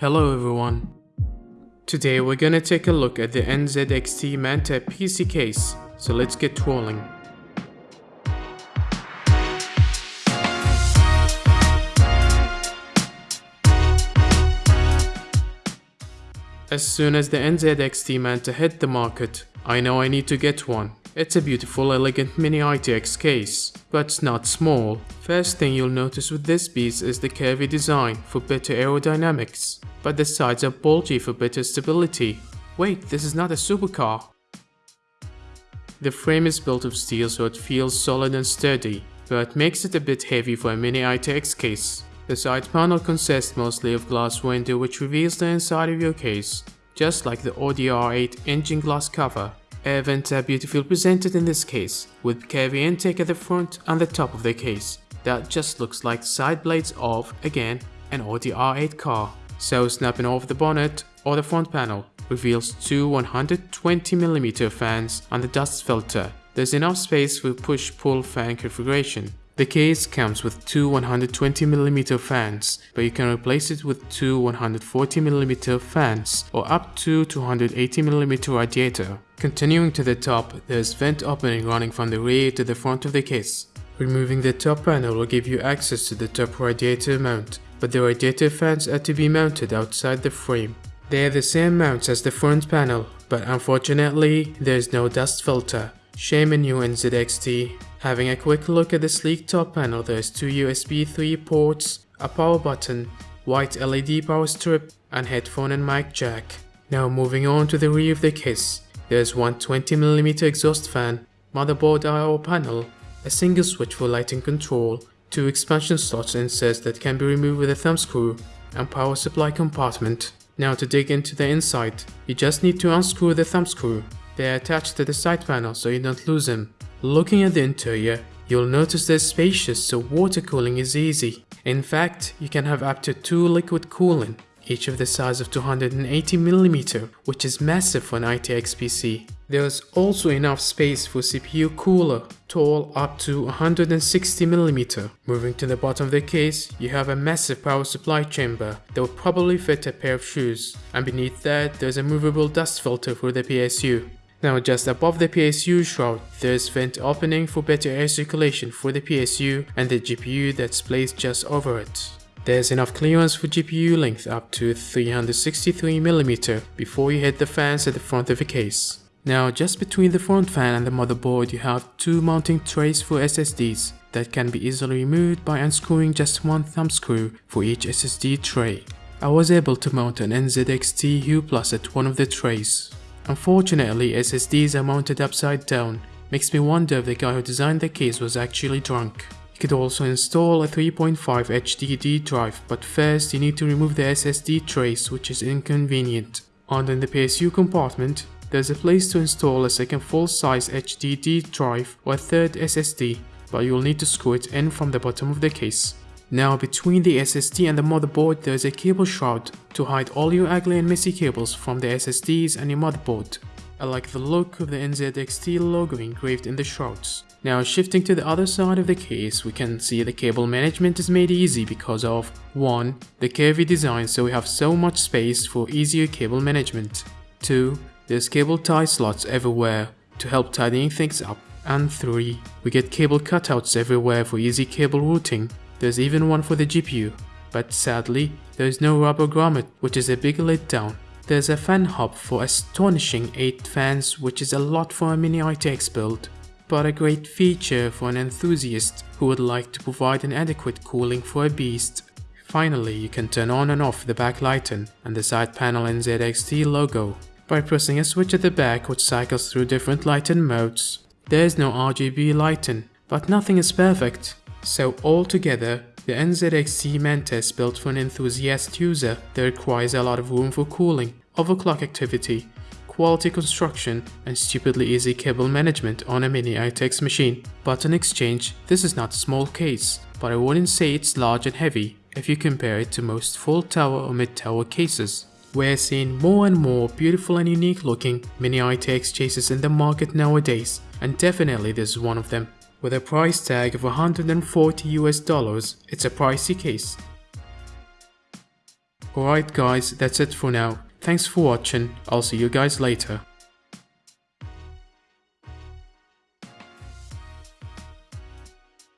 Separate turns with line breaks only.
Hello everyone. Today we're gonna take a look at the NZXT Manta PC case, so let's get rolling. As soon as the NZXT Manta hit the market, I know I need to get one. It's a beautiful elegant mini ITX case, but not small. First thing you'll notice with this piece is the curvy design for better aerodynamics, but the sides are bulgy for better stability. Wait, this is not a supercar. The frame is built of steel so it feels solid and sturdy, but makes it a bit heavy for a mini ITX case. The side panel consists mostly of glass window which reveals the inside of your case, just like the Audi R8 engine glass cover. Air vents are beautifully presented in this case, with curvy intake at the front and the top of the case. That just looks like side blades of, again, an Audi R8 car. So snapping off the bonnet or the front panel reveals two 120mm fans and the dust filter. There's enough space for push-pull fan configuration. The case comes with two 120mm fans, but you can replace it with two 140mm fans or up to 280mm radiator. Continuing to the top, there's vent opening running from the rear to the front of the case. Removing the top panel will give you access to the top radiator mount, but the radiator fans are to be mounted outside the frame. They are the same mounts as the front panel, but unfortunately, there's no dust filter. Shame on you NZXT. Having a quick look at the sleek top panel, there's two USB 3 ports, a power button, white LED power strip, and headphone and mic jack. Now moving on to the rear of the case, there's one 20mm exhaust fan, motherboard I.O. panel, a single switch for lighting control, two expansion slots and inserts that can be removed with a thumb screw, and power supply compartment. Now to dig into the inside, you just need to unscrew the thumb screw. They are attached to the side panel so you don't lose them. Looking at the interior, you'll notice they're spacious so water cooling is easy. In fact, you can have up to two liquid cooling, each of the size of 280mm, which is massive for an ITX PC. There is also enough space for CPU cooler, tall up to 160mm. Moving to the bottom of the case, you have a massive power supply chamber that will probably fit a pair of shoes, and beneath that there's a movable dust filter for the PSU. Now just above the PSU shroud, there's vent opening for better air circulation for the PSU and the GPU that's placed just over it. There's enough clearance for GPU length up to 363mm before you hit the fans at the front of the case. Now just between the front fan and the motherboard you have two mounting trays for SSDs that can be easily removed by unscrewing just one thumb screw for each SSD tray. I was able to mount an NZXT U Plus at one of the trays. Unfortunately, SSDs are mounted upside down, makes me wonder if the guy who designed the case was actually drunk. You could also install a 3.5 HDD drive, but first you need to remove the SSD trace which is inconvenient. Under the PSU compartment, there's a place to install a second full-size HDD drive or a third SSD, but you'll need to screw it in from the bottom of the case. Now between the SSD and the motherboard there is a cable shroud to hide all your ugly and messy cables from the SSDs and your motherboard. I like the look of the NZXT logo engraved in the shrouds. Now shifting to the other side of the case we can see the cable management is made easy because of 1. The curvy design so we have so much space for easier cable management. 2. There's cable tie slots everywhere to help tidying things up. And 3. We get cable cutouts everywhere for easy cable routing. There's even one for the GPU, but sadly, there is no rubber grommet which is a big letdown. There's a fan hub for astonishing 8 fans which is a lot for a mini ITX build, but a great feature for an enthusiast who would like to provide an adequate cooling for a beast. Finally, you can turn on and off the backlighting and the side panel NZXT logo by pressing a switch at the back which cycles through different lighting modes. There is no RGB lighting, but nothing is perfect. So altogether, the NZXT Manta is built for an enthusiast user that requires a lot of room for cooling, overclock activity, quality construction, and stupidly easy cable management on a mini ITX machine. But in exchange, this is not a small case, but I wouldn't say it's large and heavy if you compare it to most full tower or mid tower cases. We're seeing more and more beautiful and unique looking mini ITX cases in the market nowadays, and definitely this is one of them. With a price tag of 140 US dollars, it's a pricey case. Alright guys, that's it for now. Thanks for watching, I'll see you guys later.